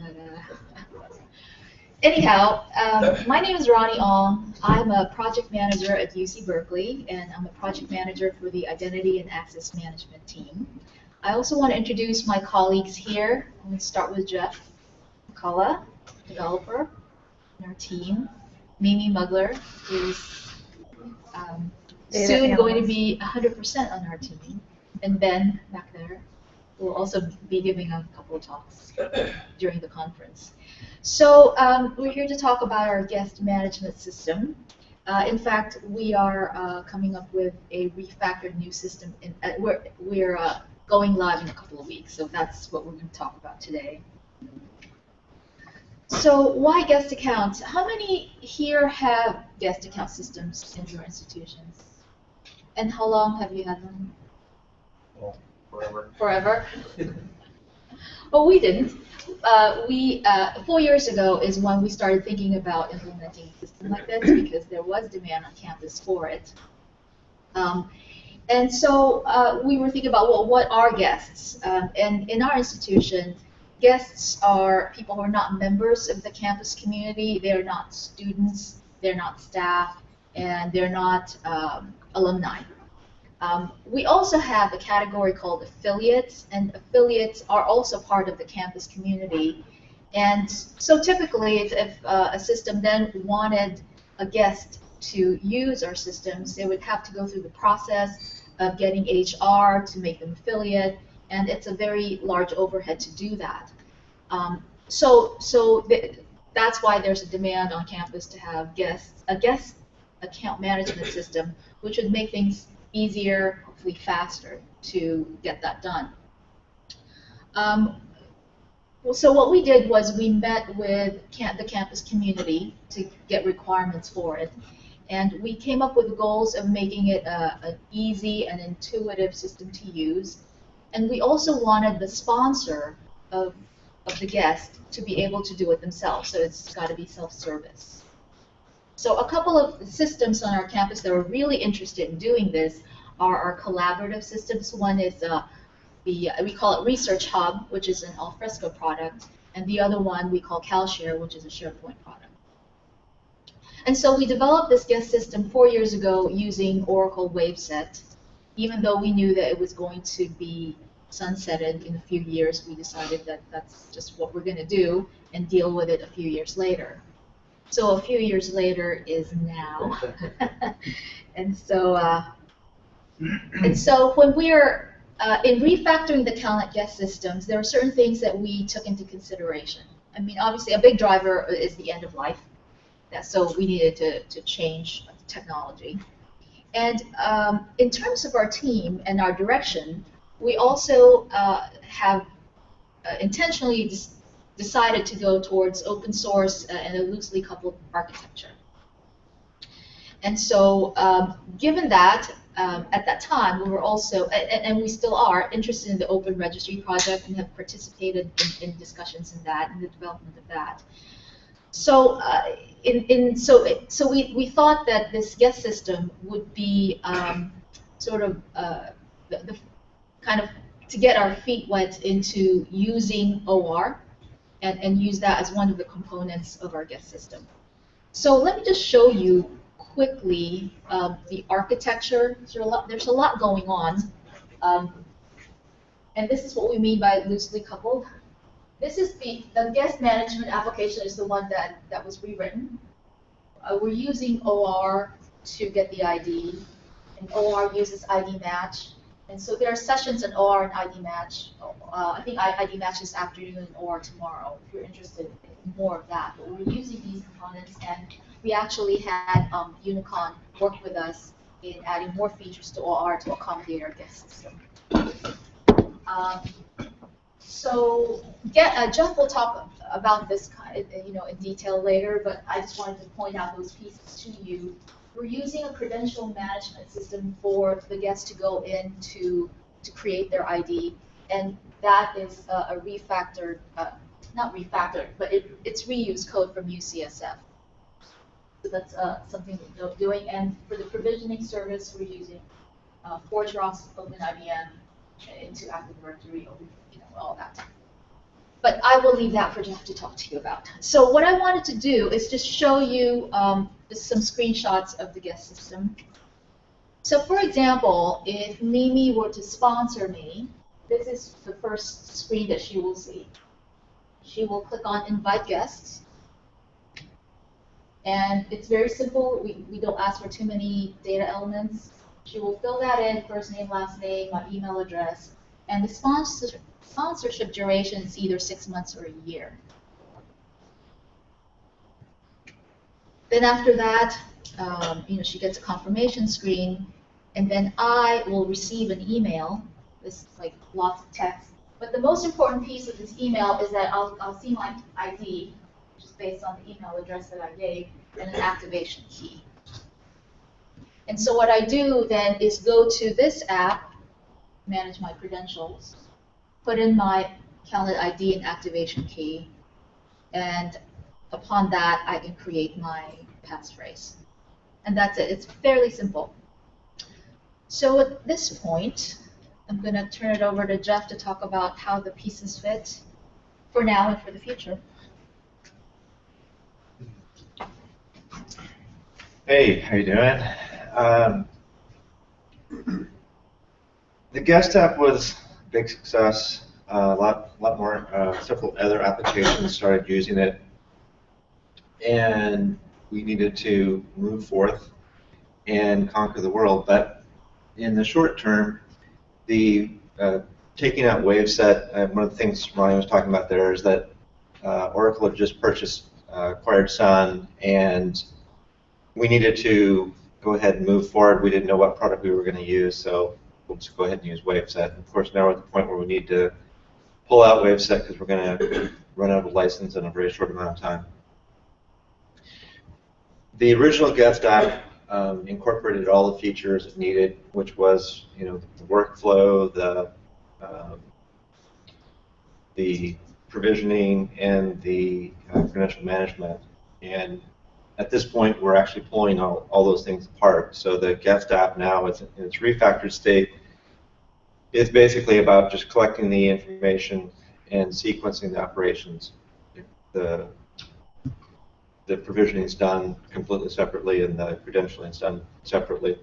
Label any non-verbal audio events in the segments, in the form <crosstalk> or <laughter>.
But, <laughs> uh, anyhow, um, my name is Ronnie Ong. I'm a project manager at UC Berkeley, and I'm a project manager for the Identity and Access Management team. I also want to introduce my colleagues here. I'm going to start with Jeff McCullough, developer in our team. Mimi Mugler is um, soon going to be 100% on our team. And Ben back there will also be giving a couple of talks <clears throat> during the conference. So um, we're here to talk about our guest management system. Uh, in fact, we are uh, coming up with a refactored new system. In, uh, we're we're uh, going live in a couple of weeks, so that's what we're going to talk about today. So why guest accounts? How many here have guest account systems in your institutions? And how long have you had them? Well, forever. Forever? Well, we didn't. Uh, we uh, four years ago is when we started thinking about implementing a system like this <clears throat> because there was demand on campus for it. Um, and so uh, we were thinking about well, what are guests? Um, and in our institution, guests are people who are not members of the campus community. They're not students. They're not staff, and they're not um, alumni. Um, we also have a category called affiliates, and affiliates are also part of the campus community. And so typically, if, if uh, a system then wanted a guest to use our systems, they would have to go through the process of getting HR to make them affiliate, and it's a very large overhead to do that. Um, so so th- that's why there's a demand on campus to have guests a guest account management system, which would make things easier, hopefully faster to get that done. Um, so what we did was we met with cam- the campus community to get requirements for it, and we came up with goals of making it a, an easy and intuitive system to use. And we also wanted the sponsor of, of the guest to be able to do it themselves, so it's got to be self-service. So a couple of systems on our campus that are really interested in doing this are our collaborative systems. One is uh, the we call it Research Hub, which is an alfresco product, and the other one we call CalShare, which is a SharePoint product. And so we developed this guest system four years ago using Oracle Waveset. Even though we knew that it was going to be sunsetted in a few years, we decided that that's just what we're going to do and deal with it a few years later. So a few years later is now. <laughs> and so uh, and so when we're uh, in refactoring the talent guest systems, there are certain things that we took into consideration. I mean, obviously, a big driver is the end of life. That, so we needed to, to change technology. And um, in terms of our team and our direction, we also uh, have uh, intentionally decided to go towards open source uh, and a loosely coupled architecture. And so, um, given that, um, at that time, we were also, and, and we still are, interested in the Open Registry project and have participated in, in discussions in that, in the development of that. So, uh, in, in so it, so we, we thought that this guest system would be um, sort of uh, the, the kind of to get our feet wet into using OR and, and use that as one of the components of our guest system. So let me just show you quickly um, the architecture. There's a lot, there's a lot going on. Um, and this is what we mean by loosely coupled. This is the, the guest management application is the one that, that was rewritten. Uh, we're using OR to get the ID, and OR uses ID match. And so there are sessions in OR and ID match. Uh, I think ID match this afternoon OR tomorrow, if you're interested in more of that. But we're using these components, and we actually had um, Unicon work with us in adding more features to OR to accommodate our guest system. Um, so, get, uh, Jeff will talk about this, you know, in detail later. But I just wanted to point out those pieces to you. We're using a credential management system for the guests to go in to to create their ID, and that is a, refactored, uh, not refactored, but it, it's reused code from UCSF. So that's uh, something we're doing. And for the provisioning service, we're using uh, ForgeRock's, OpenIDM, into Active Directory, open, you know, all that. But I will leave that for Jeff to talk to you about. So what I wanted to do is just show you um, just some screenshots of the guest system. So for example, if Mimi were to sponsor me, this is the first screen that she will see. She will click on invite guests. And it's very simple. We, we don't ask for too many data elements. She will fill that in, first name, last name, my email address. And the sponsor, sponsorship duration is either six months or a year. Then after that, um, you know, she gets a confirmation screen, and then I will receive an email. This is like lots of text. But the most important piece of this email is that I'll, I'll see my ID, which is based on the email address that I gave, and an activation key. And so what I do then is go to this app, manage my credentials, put in my CalNet ID and activation key, and upon that I can create my passphrase. And that's it. It's fairly simple. So at this point, I'm going to turn it over to Jeff to talk about how the pieces fit for now and for the future. Hey, how you doing? Um, <clears throat> the guest app was big success. Uh, a lot, lot more, uh, several other applications started using it, and we needed to move forth and conquer the world. But in the short term, the uh, taking out Waveset, uh, one of the things Ryan was talking about there is that uh, Oracle had just purchased, uh, acquired Sun, and we needed to go ahead and move forward. We didn't know what product we were going to use, so we'll just go ahead and use Waveset. And of course, now we're at the point where we need to pull out Waveset because we're going to run out of license in a very short amount of time. The original guest app um, incorporated all the features it needed, which was, you know, the workflow, the um, the provisioning, and the uh, credential management. And at this point, we're actually pulling all, all those things apart. So the guest app now is in its refactored state. It's basically about just collecting the information and sequencing the operations. The the provisioning is done completely separately and the credentialing is done separately.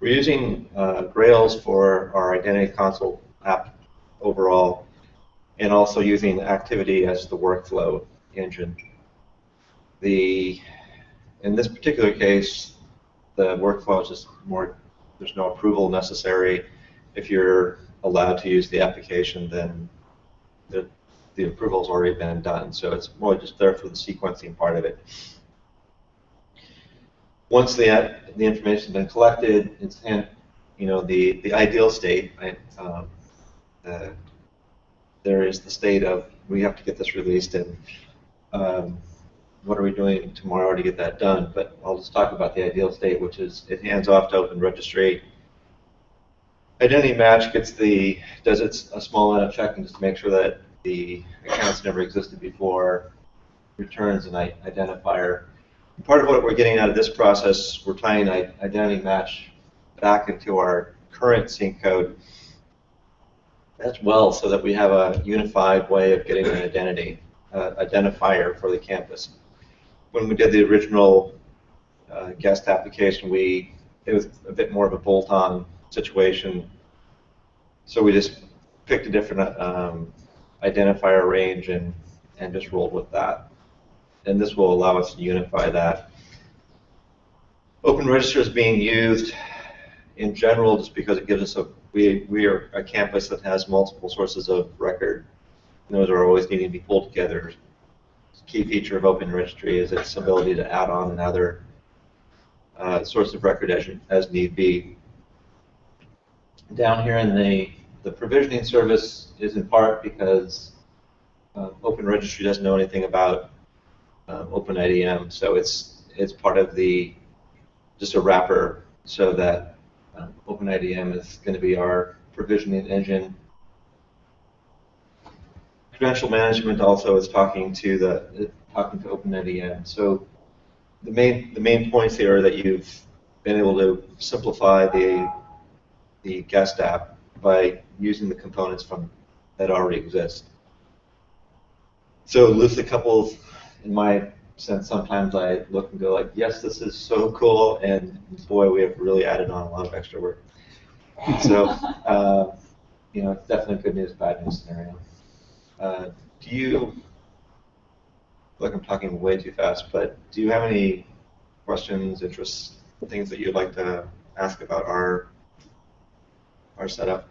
We're using uh, Grails for our Identity Console app overall, and also using Activiti as the workflow engine. The in this particular case, the workflow is just more. There's no approval necessary. If you're allowed to use the application, then the the approval's already been done, so it's more just there for the sequencing part of it. Once the the information's been collected, it's in, you know the the ideal state. Right? Um, uh, there is the state of we have to get this released, and um, what are we doing tomorrow to get that done? But I'll just talk about the ideal state, which is it hands off to Open Registry. Identity Match gets the does its a small amount of checking just to make sure that the accounts never existed before, returns an identifier. Part of what we're getting out of this process, we're tying identity match back into our current sync code as well so that we have a unified way of getting an identity uh, identifier for the campus. When we did the original uh, guest application, we it was a bit more of a bolt-on situation. So we just picked a different um, identifier range and, and just rolled with that. And this will allow us to unify that. Open Registry is being used in general just because it gives us a, we, we are a campus that has multiple sources of record. And those are always needing to be pulled together. Key feature of Open Registry is its ability to add on another uh, source of record as, as need be. Down here in the the provisioning service is in part because uh, Open Registry doesn't know anything about uh, OpenIDM, so it's it's part of the just a wrapper so that uh, OpenIDM is going to be our provisioning engine. Credential management also is talking to the talking to OpenIDM. So the main the main points here are that you've been able to simplify the the guest app by using the components from that already exist. So loosely coupled, in my sense, sometimes I look and go like, yes, this is so cool, and boy, we have really added on a lot of extra work. So, <laughs> uh, you know, it's definitely good news, bad news scenario. Uh, do you, look, I'm talking way too fast, but do you have any questions, interests, things that you'd like to ask about our our setup?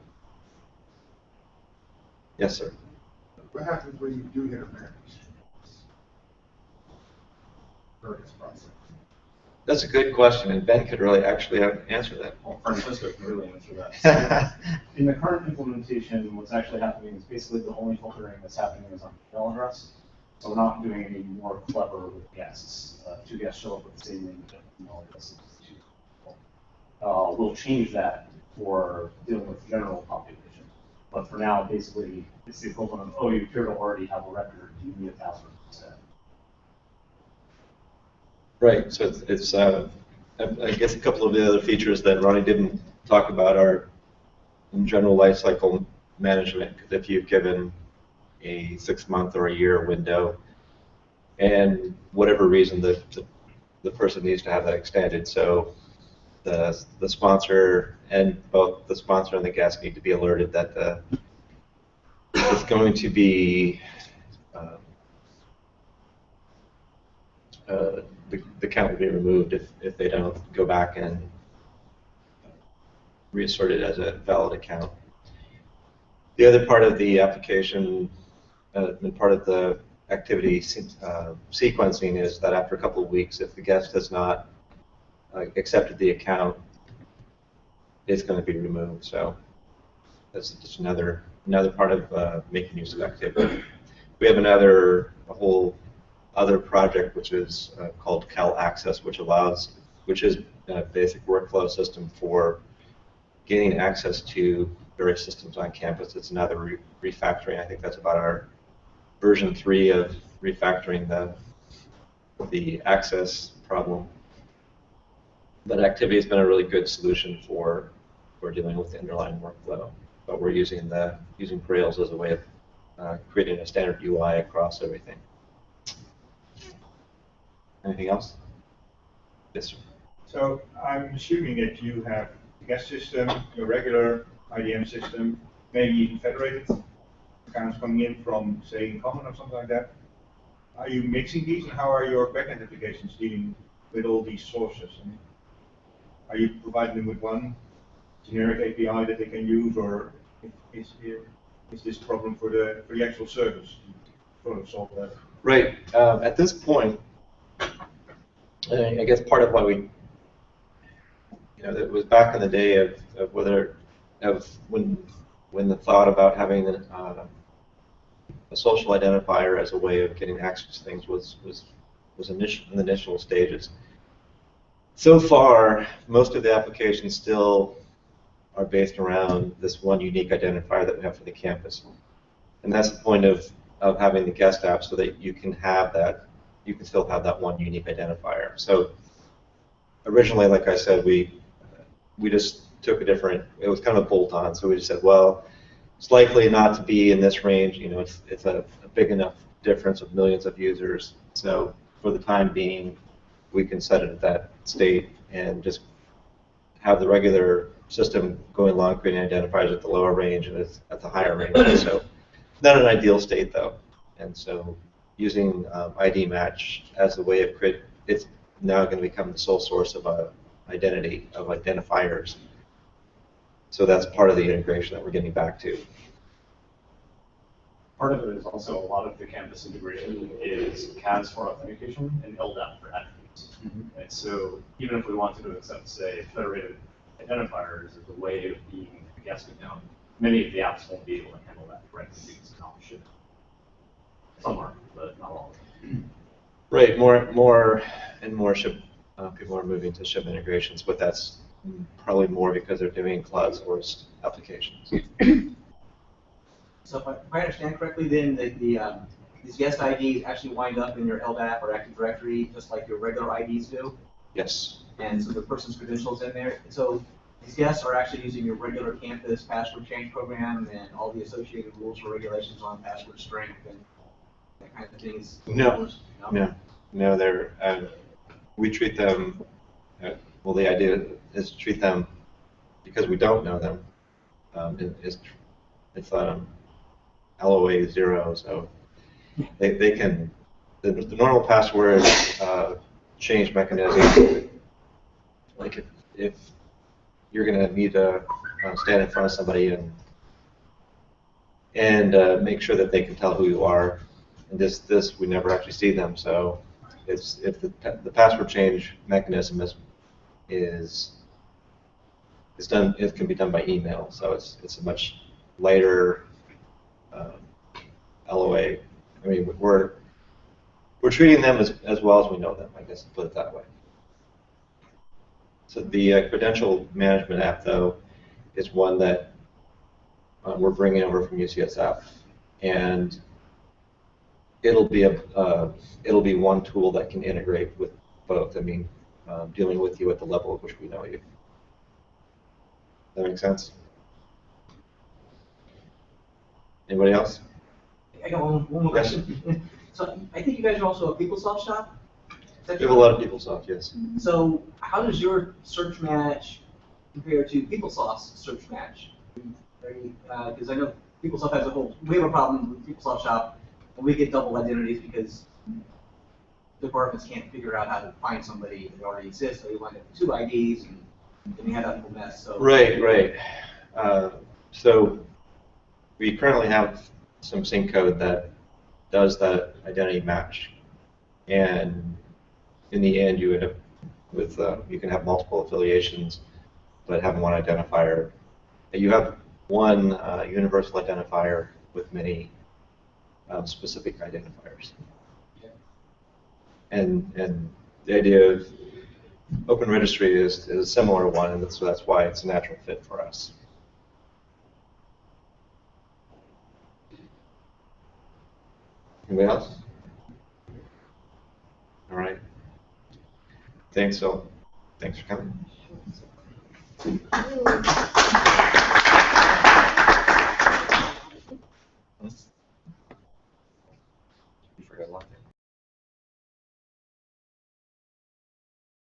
Yes, sir. What happens when you do hit a match? This process? That's a good question, and Ben could really actually answer that. Well, Francisco can really answer that. <laughs> In the current implementation, what's actually happening is basically the only filtering that's happening is on the email address. So we're not doing any more clever with guests. Uh, two guests show up with the same name, different email addresses. two people. Uh, we'll change that for dealing with general population. But for now, basically, it's the equivalent of, oh, you appear to already have a record, do you need a password instead? Right, so it's, it's uh, I guess a couple of the other features that Ronnie didn't talk about are in general lifecycle management, because if you've given a six-month or a year window, and whatever reason, the, the, the person needs to have that extended, so the, the sponsor and both the sponsor and the guest need to be alerted that the, it's going to be, um, uh, the, the count will be removed if, if they don't go back and reassert it as a valid account. The other part of the application, uh, and part of the Activiti uh, sequencing is that after a couple of weeks, if the guest has not uh, accepted the account, it's going to be removed. So that's just another another part of uh, making use of Activiti. We have another a whole other project which is uh, called Cal Access, which allows which is a basic workflow system for gaining access to various systems on campus. It's another re- refactoring. I think that's about our version three of refactoring the the access problem. But Activiti has been a really good solution for for dealing with the underlying workflow. But we're using the using Grails as a way of uh, creating a standard UI across everything. Anything else? Yes, sir. So I'm assuming that you have a guest system, your regular IDM system, maybe even federated accounts coming in from, say, Common or something like that. Are you mixing these, and how are your backend applications dealing with all these sources? I mean, Are you providing them with one generic API that they can use, or is, is this problem for the, for the actual service? Sort of solve that. Right. Um, at this point, I guess part of why we, you know, it was back in the day of, of whether, of when, when the thought about having uh, a social identifier as a way of getting access to things was was was initial in the initial stages. So far, most of the applications still are based around this one unique identifier that we have for the campus, and that's the point of of having the guest app so that you can have that you can still have that one unique identifier. So originally, like I said, we we just took a different. It was kind of a bolt on. So we just said, well, it's likely not to be in this range. You know, it's it's a, a big enough difference of millions of users. So for the time being, we can set it at that state and just have the regular system going along creating identifiers at the lower range and it's at the higher range. So not an ideal state though. And so using um, ID match as a way of create, it's now going to become the sole source of a identity of identifiers. So that's part of the integration that we're getting back to. Part of it is also a lot of the campus integration is CAS for authentication and LDAP for attributes. And so even if we wanted to accept, say, federated identifiers as a way of being a guest account, many of the apps won't be able to handle that correctly because it's not shipped. Some are, but not all. Right, more, more and more Shib, uh, people are moving to Shib integrations, but that's probably more because they're doing cloud sourced applications. <clears throat> So if I, if I understand correctly, then the, the, um, these guest IDs actually wind up in your LDAP or Active Directory, just like your regular IDs do? Yes, And so the person's credentials in there. So these guests are actually using your regular campus password change program and all the associated rules or regulations on password strength and that kind of things? No, no, no, they're, uh, we treat them, uh, well, the idea is to treat them, because we don't know them, um, it- it's, it's, um, LOA zero, so they, they can, the, the normal password, uh, change mechanism, like if, if you're gonna need to uh, stand in front of somebody and, and, uh, make sure that they can tell who you are, and this, this, we never actually see them, so it's, if the, the password change mechanism is, is, is done, it can be done by email, so it's, it's a much lighter, um, LOA. I mean, we're, we're treating them as, as well as we know them, I guess, put it that way. So the uh, credential management app, though, is one that uh, we're bringing over from UCSF, and it'll be a uh, it'll be one tool that can integrate with both. I mean, um, dealing with you at the level at which we know you. That makes sense? Anybody else? I got one, one more question. <laughs> So I think you guys are also a PeopleSoft shop? We have a lot of PeopleSoft, yes. So how does your search match compare to PeopleSoft's search match? Because I know PeopleSoft has a whole, we have a problem with PeopleSoft Shop, and we get double identities because departments can't figure out how to find somebody that already exists, so you wind up with two IDs, and then you have that whole mess, so. Right, right. Uh, so we currently have some sync code that does that identity match. And in the end, you end up with, uh, you can have multiple affiliations, but have one identifier. You have one uh, universal identifier with many um, specific identifiers. And and the idea of open registry is, is a similar one, and so that's why it's a natural fit for us. Anybody else? All right. Thanks, so. Thanks for coming. Thank